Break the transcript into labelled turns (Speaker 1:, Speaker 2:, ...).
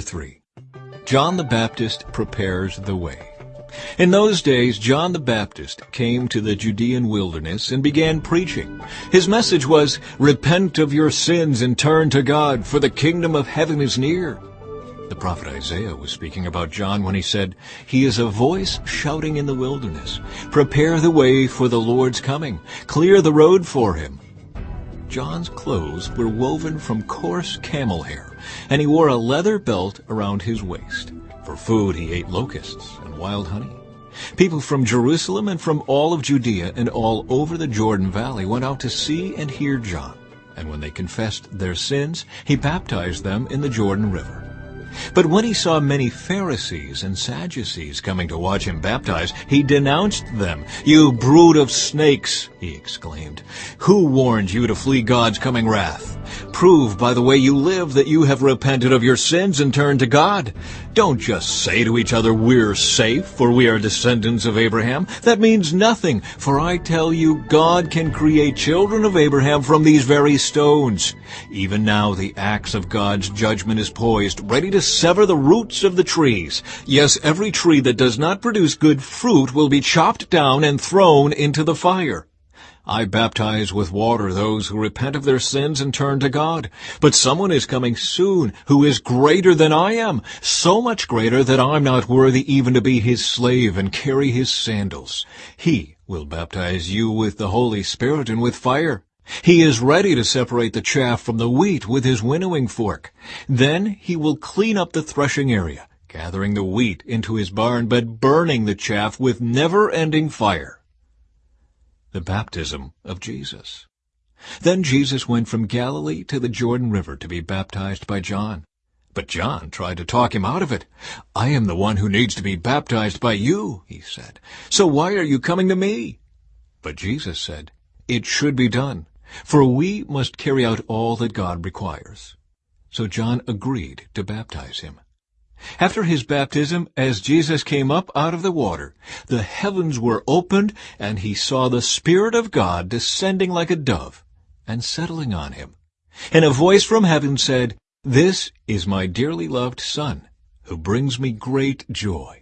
Speaker 1: 3 John the Baptist prepares the way. In those days, John the Baptist came to the Judean wilderness and began preaching. His message was, Repent of your sins and turn to God, for the kingdom of heaven is near. The prophet Isaiah was speaking about John when he said, He is a voice shouting in the wilderness, Prepare the way for the Lord's coming, clear the road for him. John's clothes were woven from coarse camel hair, and he wore a leather belt around his waist. For food he ate locusts and wild honey. People from Jerusalem and from all of Judea and all over the Jordan Valley went out to see and hear John. And when they confessed their sins, he baptized them in the Jordan River. But when he saw many Pharisees and Sadducees coming to watch him baptize, he denounced them. You brood of snakes, he exclaimed. Who warned you to flee God's coming wrath? Prove by the way you live that you have repented of your sins and turned to God. Don't just say to each other, we're safe, for we are descendants of Abraham. That means nothing, for I tell you, God can create children of Abraham from these very stones. Even now the axe of God's judgment is poised, ready to sever the roots of the trees. Yes, every tree that does not produce good fruit will be chopped down and thrown into the fire. I baptize with water those who repent of their sins and turn to God. But someone is coming soon who is greater than I am, so much greater that I'm not worthy even to be his slave and carry his sandals. He will baptize you with the Holy Spirit and with fire. He is ready to separate the chaff from the wheat with his winnowing fork. Then he will clean up the threshing area, gathering the wheat into his barn, but burning the chaff with never-ending fire the baptism of Jesus. Then Jesus went from Galilee to the Jordan River to be baptized by John. But John tried to talk him out of it. I am the one who needs to be baptized by you, he said. So why are you coming to me? But Jesus said, It should be done, for we must carry out all that God requires. So John agreed to baptize him. After his baptism, as Jesus came up out of the water, the heavens were opened, and he saw the Spirit of God descending like a dove and settling on him. And a voice from heaven said, This is my dearly loved Son, who brings me great joy.